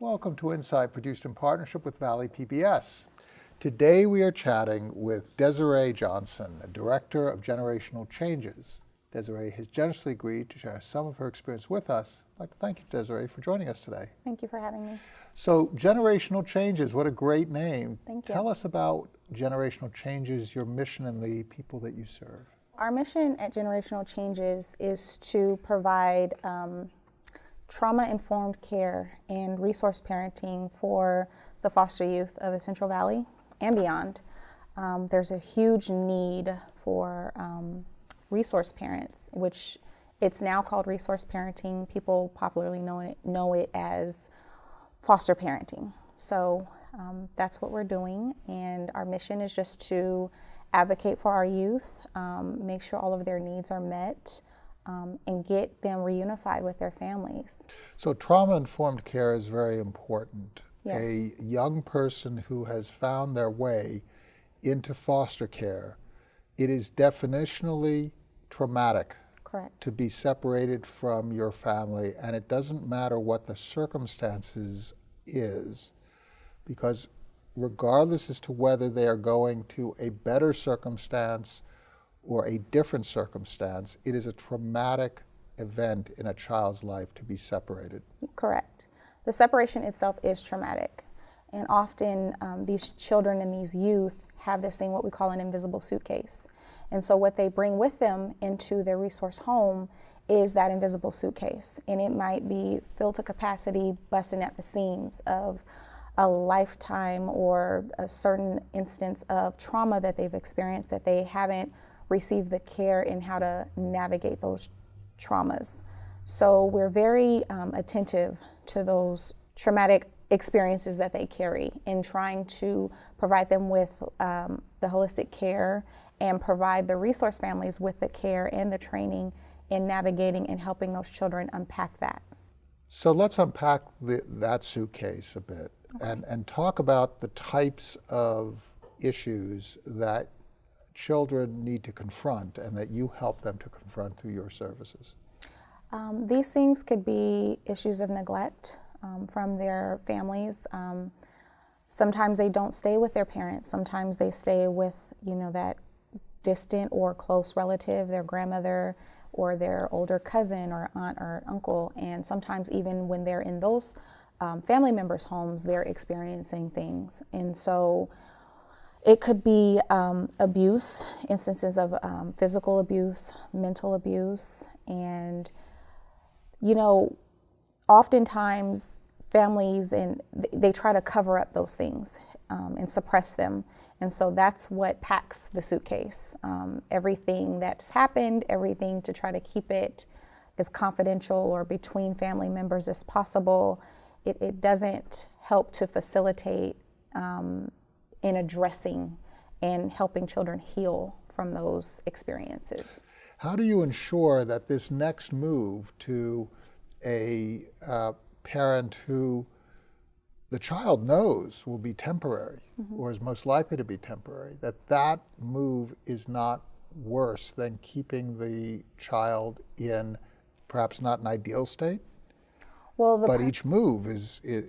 Welcome to Insight, produced in partnership with Valley PBS. Today we are chatting with Desiree Johnson, a Director of Generational Changes. Desiree has generously agreed to share some of her experience with us. I'd like to thank you, Desiree, for joining us today. Thank you for having me. So, Generational Changes, what a great name. Thank you. Tell us about Generational Changes, your mission, and the people that you serve. Our mission at Generational Changes is to provide um, trauma informed care and resource parenting for the foster youth of the Central Valley and beyond. Um, there's a huge need for um, resource parents, which it's now called resource parenting. People popularly know it, know it as foster parenting. So um, that's what we're doing, and our mission is just to advocate for our youth, um, make sure all of their needs are met, um, and get them reunified with their families. So trauma-informed care is very important. Yes. A young person who has found their way into foster care, it is definitionally traumatic Correct. to be separated from your family, and it doesn't matter what the circumstances is, because regardless as to whether they are going to a better circumstance or a different circumstance, it is a traumatic event in a child's life to be separated. Correct. The separation itself is traumatic. And often um, these children and these youth have this thing, what we call an invisible suitcase. And so what they bring with them into their resource home is that invisible suitcase. And it might be filled to capacity, busting at the seams of a lifetime or a certain instance of trauma that they've experienced that they haven't receive the care and how to navigate those traumas. So we're very um, attentive to those traumatic experiences that they carry in trying to provide them with um, the holistic care and provide the resource families with the care and the training in navigating and helping those children unpack that. So let's unpack the, that suitcase a bit okay. and, and talk about the types of issues that children need to confront and that you help them to confront through your services? Um, these things could be issues of neglect um, from their families. Um, sometimes they don't stay with their parents. Sometimes they stay with, you know, that distant or close relative, their grandmother or their older cousin or aunt or uncle. And sometimes even when they're in those um, family members' homes, they're experiencing things. And so it could be um, abuse, instances of um, physical abuse, mental abuse, and you know, oftentimes families and they try to cover up those things um, and suppress them, and so that's what packs the suitcase. Um, everything that's happened, everything to try to keep it as confidential or between family members as possible. It, it doesn't help to facilitate um, in addressing and helping children heal from those experiences. How do you ensure that this next move to a uh, parent who the child knows will be temporary mm -hmm. or is most likely to be temporary, that that move is not worse than keeping the child in perhaps not an ideal state? Well, but each move is, is,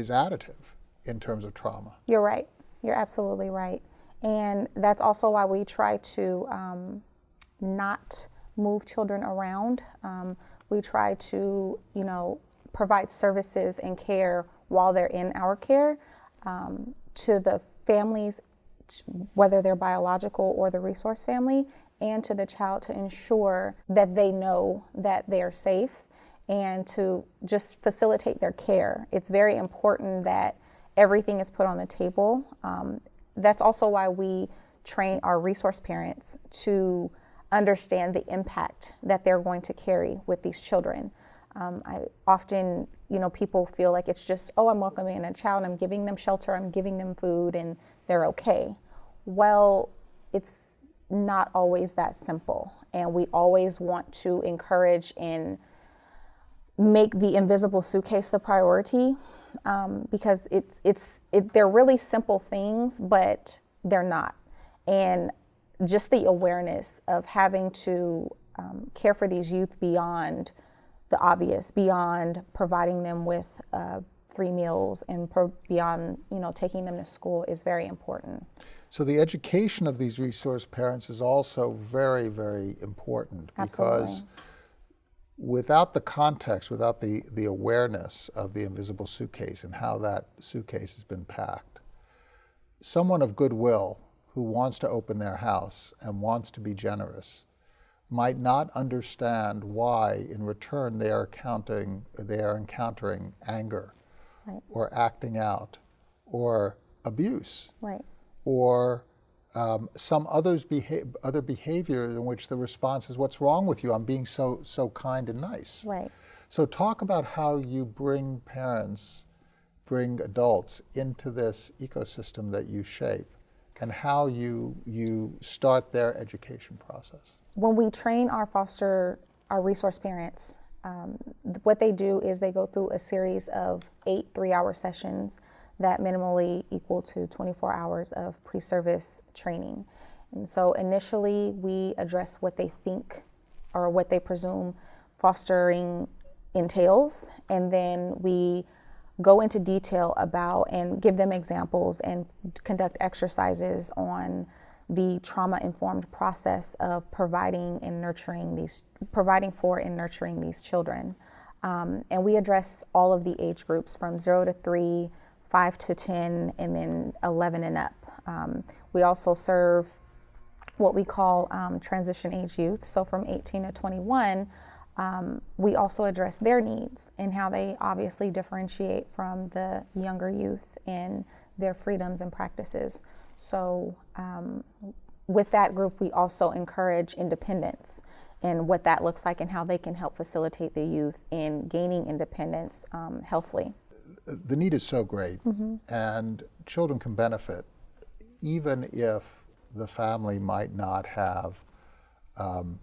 is additive in terms of trauma. You're right. You're absolutely right. And that's also why we try to um, not move children around. Um, we try to, you know, provide services and care while they're in our care um, to the families, whether they're biological or the resource family, and to the child to ensure that they know that they are safe and to just facilitate their care. It's very important that everything is put on the table. Um, that's also why we train our resource parents to understand the impact that they're going to carry with these children. Um, I often, you know, people feel like it's just, oh, I'm welcoming a child, I'm giving them shelter, I'm giving them food, and they're okay. Well, it's not always that simple. And we always want to encourage and make the invisible suitcase the priority um, because it's it's it, they're really simple things, but they're not. And just the awareness of having to um, care for these youth beyond the obvious, beyond providing them with a three meals and pro- beyond, you know, taking them to school is very important. So the education of these resource parents is also very, very important Absolutely. because without the context, without the, the awareness of the invisible suitcase and how that suitcase has been packed, someone of goodwill who wants to open their house and wants to be generous might not understand why in return they are counting they are encountering anger Right. or acting out or abuse Right. or um, some others beha- other behavior in which the response is what's wrong with you? I'm being so so kind and nice. Right. so talk about how you bring parents bring adults into this ecosystem that you shape and how you you start their education process. When we train our foster, our resource parents, um, what they do is they go through a series of eight three hour sessions that minimally equal to 24 hours of pre service training. And so initially, we address what they think or what they presume fostering entails, and then we go into detail about and give them examples and conduct exercises on the trauma informed process of providing and nurturing these providing for and nurturing these children um, and we address all of the age groups from 0 to 3 5 to 10 and then 11 and up um, we also serve what we call um, transition age youth so from 18 to 21 um, we also address their needs and how they obviously differentiate from the younger youth in their freedoms and practices. So, um, with that group, we also encourage independence and what that looks like and how they can help facilitate the youth in gaining independence um, healthily. The need is so great and children can benefit even if the family might not have um,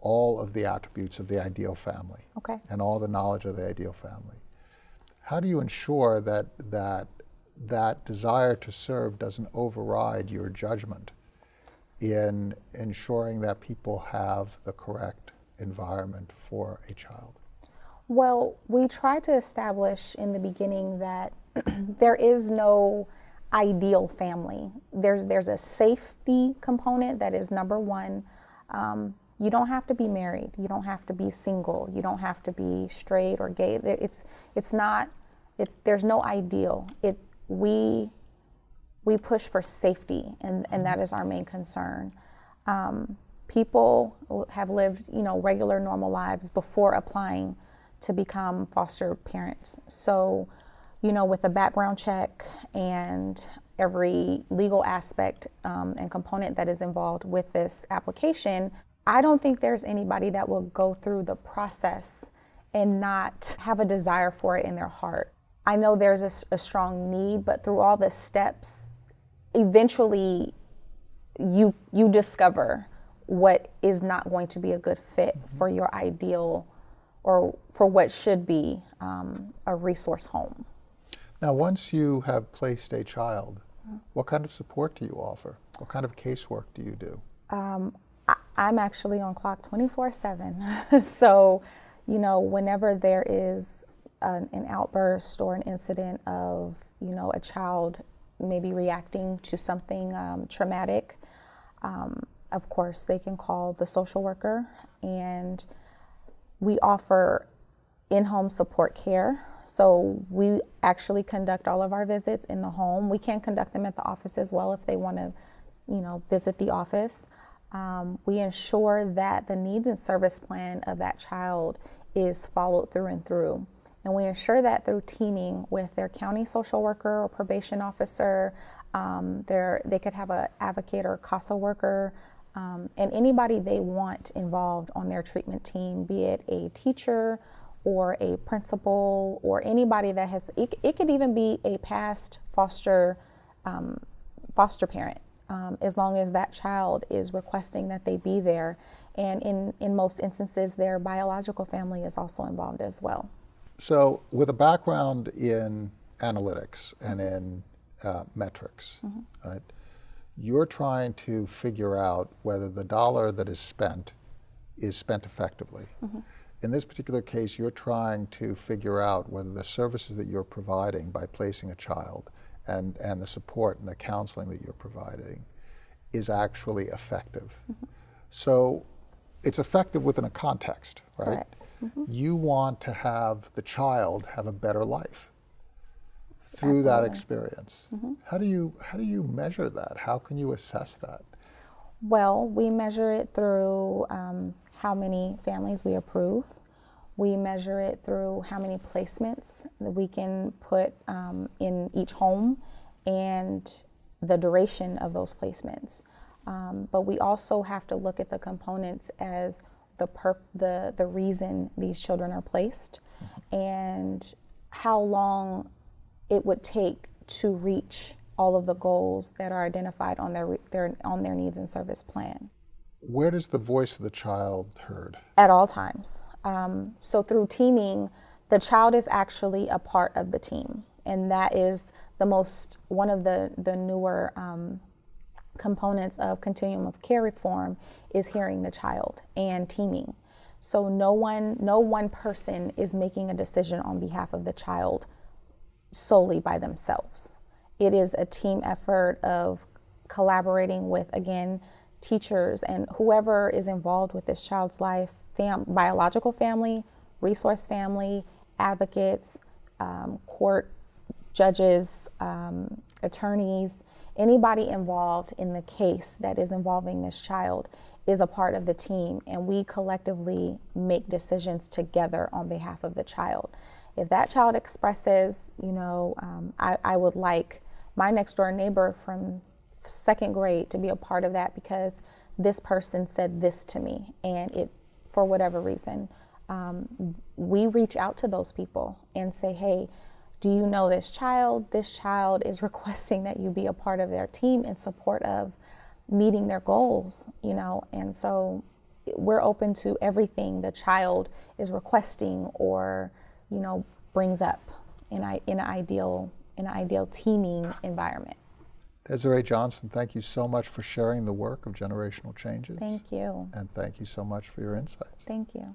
all of the attributes of the ideal family Okay. and all the knowledge of the ideal family. How do you ensure that that that desire to serve doesn't override your judgment in ensuring that people have the correct environment for a child? Well, we try to establish in the beginning that there is no ideal family. There's there's a safety component that is number one. Um, you don't have to be married. You don't have to be single. You don't have to be straight or gay. It's it's not. It's there's no ideal. It we we push for safety, and, and that is our main concern. Um, people have lived, you know, regular, normal lives before applying to become foster parents. So, you know, with a background check and every legal aspect um, and component that is involved with this application, I don't think there's anybody that will go through the process and not have a desire for it in their heart. I know there's a strong need, but through all the steps, eventually you you discover what is not going to be a good fit for your ideal or for what should be um, a resource home. Now, once you have placed a child, what kind of support do you offer? What kind of casework do you do? Um, I, I'm actually on clock 24 7. so, you know, whenever there is an, an outburst or an incident of, you know, a child maybe reacting to something um, traumatic, um, of course, they can call the social worker and we offer in-home support care. So we actually conduct all of our visits in the home. We can conduct them at the office as well if they want to, you know, visit the office. Um, we ensure that the needs and service plan of that child is followed through and through. And we ensure that through teaming with their county social worker or probation officer. Um, their, they could have an advocate or CASA worker um, and anybody they want involved on their treatment team, be it a teacher or a principal or anybody that has, it, it could even be a past foster um, foster parent, um, as long as that child is requesting that they be there. And in, in most instances, their biological family is also involved as well. So, with a background in analytics and in uh, metrics, right, you're trying to figure out whether the dollar that is spent is spent effectively. Mm-hmm. in this particular case, you're trying to figure out whether the services that you're providing by placing a child and, and the support and the counseling that you're providing is actually effective. Mm-hmm. So it's effective within a context, right? Correct. Mm-hmm. You want to have the child have a better life through that Absolutely. experience. How do you how do you measure that? How can you assess that? Well, we measure it through um, how many families we approve. We measure it through how many placements that we can put um, in each home and the duration of those placements. Um, but we also have to look at the components as the, the, the reason these children are placed and how long it would take to reach all of the goals that are identified on their, their on their needs and service plan Where does the voice of the child heard? at all times. Um, so through teaming, the child is actually a part of the team, and that is the most one of the the newer um, components of continuum of care reform is hearing the child and teaming. So no one no one person is making a decision on behalf of the child solely by themselves. It is a team effort of collaborating with, again, teachers and whoever is involved with this child's life fam- biological family, resource family, advocates, um, court judges, um, attorneys, anybody involved in the case that is involving this child is a part of the team, and we collectively make decisions together on behalf of the child. If that child expresses, you know, um, I, I would like my next door neighbor from second grade to be a part of that because this person said this to me, and it, for whatever reason, um, we reach out to those people and say, hey, do you know this child? This child is requesting that you be a part of their team in support of meeting their goals, you know, and so we're open to everything the child is requesting or, you know, brings up in, I, in an ideal in an ideal teaming environment. Desiree Johnson, thank you so much for sharing the work of generational changes. Thank you. And thank you so much for your insights. Thank you.